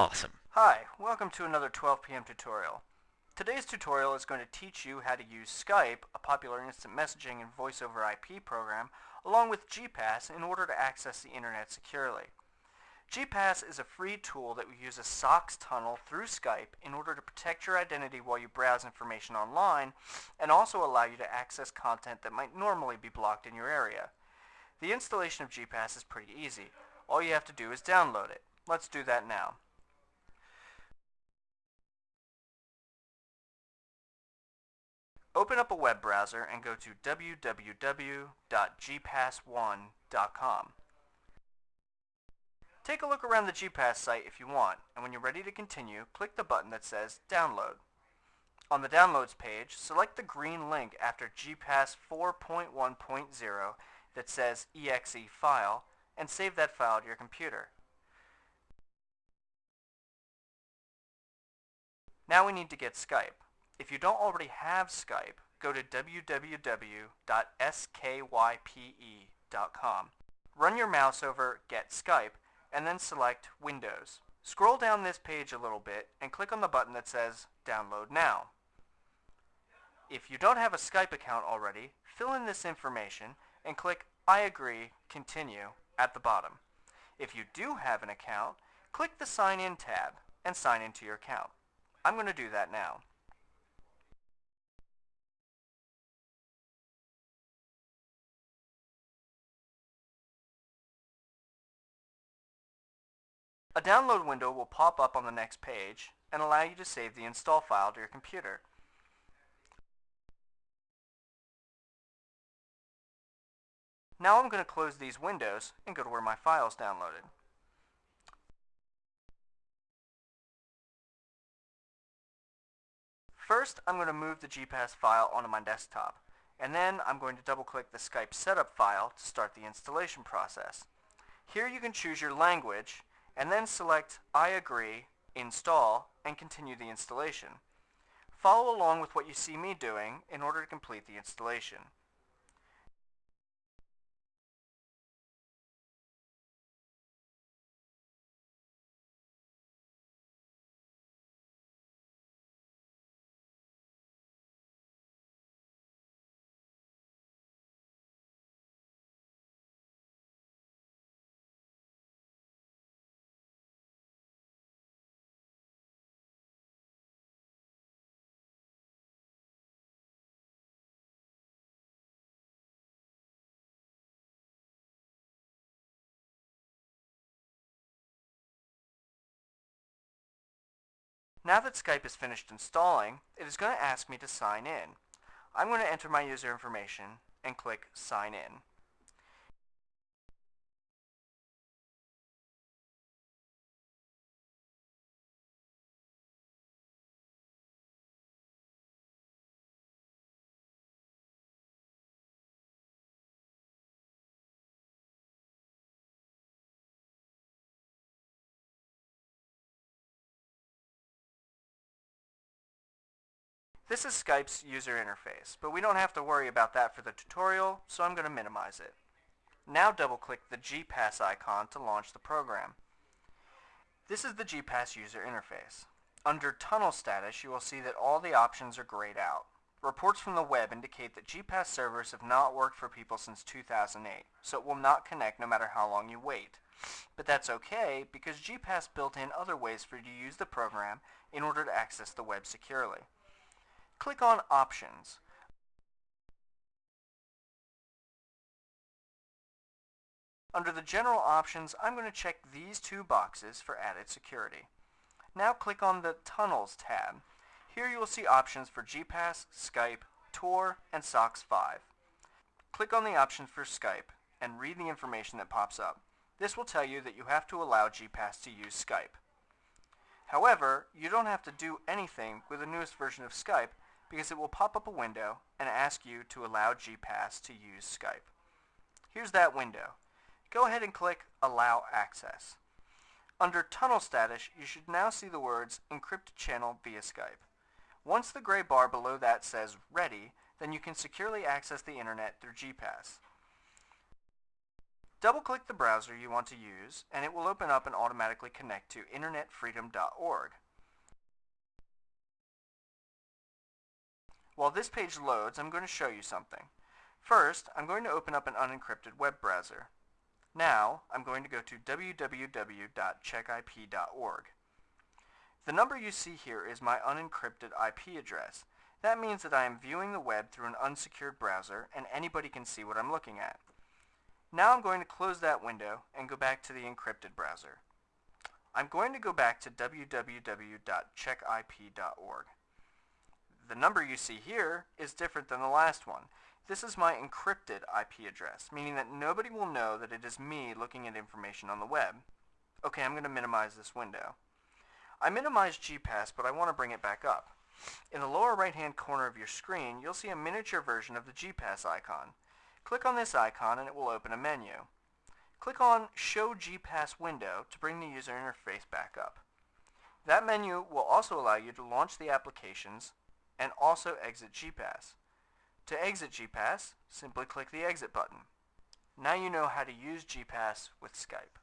Awesome. Hi, welcome to another 12 p.m. tutorial. Today's tutorial is going to teach you how to use Skype, a popular instant messaging and voice over IP program, along with GPass in order to access the internet securely. GPass is a free tool that will use a SOCKS tunnel through Skype in order to protect your identity while you browse information online and also allow you to access content that might normally be blocked in your area. The installation of GPass is pretty easy. All you have to do is download it. Let's do that now. Open up a web browser and go to www.gpass1.com. Take a look around the GPass site if you want, and when you're ready to continue, click the button that says Download. On the Downloads page, select the green link after GPass 4.1.0 that says exe file, and save that file to your computer. Now we need to get Skype. If you don't already have Skype, go to www.skype.com. Run your mouse over Get Skype and then select Windows. Scroll down this page a little bit and click on the button that says Download Now. If you don't have a Skype account already, fill in this information and click I agree, continue at the bottom. If you do have an account, click the Sign In tab and sign into your account. I'm going to do that now. A download window will pop up on the next page and allow you to save the install file to your computer. Now I'm going to close these windows and go to where my file is downloaded. First, I'm going to move the GPass file onto my desktop, and then I'm going to double-click the Skype setup file to start the installation process. Here you can choose your language, and then select I agree, install, and continue the installation. Follow along with what you see me doing in order to complete the installation. Now that Skype is finished installing, it is going to ask me to sign in. I'm going to enter my user information and click Sign In. This is Skype's user interface, but we don't have to worry about that for the tutorial, so I'm going to minimize it. Now double-click the GPass icon to launch the program. This is the GPass user interface. Under Tunnel Status, you will see that all the options are grayed out. Reports from the web indicate that GPass servers have not worked for people since 2008, so it will not connect no matter how long you wait. But that's okay, because GPass built in other ways for you to use the program in order to access the web securely click on Options. Under the General Options, I'm going to check these two boxes for added security. Now click on the Tunnels tab. Here you will see options for GPass, Skype, Tor, and SOCKS 5. Click on the option for Skype and read the information that pops up. This will tell you that you have to allow GPass to use Skype. However, you don't have to do anything with the newest version of Skype because it will pop up a window and ask you to allow GPass to use Skype. Here's that window. Go ahead and click Allow Access. Under Tunnel Status, you should now see the words Encrypted Channel via Skype. Once the gray bar below that says Ready, then you can securely access the internet through GPass. Double-click the browser you want to use, and it will open up and automatically connect to internetfreedom.org. While this page loads, I'm going to show you something. First, I'm going to open up an unencrypted web browser. Now, I'm going to go to www.checkip.org. The number you see here is my unencrypted IP address. That means that I am viewing the web through an unsecured browser and anybody can see what I'm looking at. Now I'm going to close that window and go back to the encrypted browser. I'm going to go back to www.checkip.org. The number you see here is different than the last one. This is my encrypted IP address, meaning that nobody will know that it is me looking at information on the web. Okay, I'm going to minimize this window. I minimized GPass, but I want to bring it back up. In the lower right-hand corner of your screen, you'll see a miniature version of the GPass icon. Click on this icon and it will open a menu. Click on Show GPass Window to bring the user interface back up. That menu will also allow you to launch the applications and also exit GPass. To exit GPass, simply click the Exit button. Now you know how to use GPass with Skype.